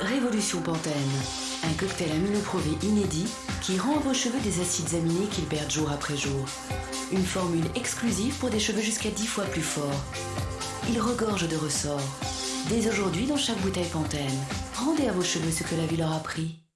Révolution Pantene, un cocktail aminoprouvé inédit qui rend à vos cheveux des acides aminés qu'ils perdent jour après jour. Une formule exclusive pour des cheveux jusqu'à 10 fois plus forts. Il regorge de ressorts. Dès aujourd'hui dans chaque bouteille Pantene, rendez à vos cheveux ce que la vie leur a pris.